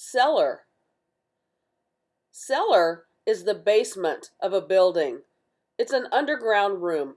Cellar. Cellar is the basement of a building. It's an underground room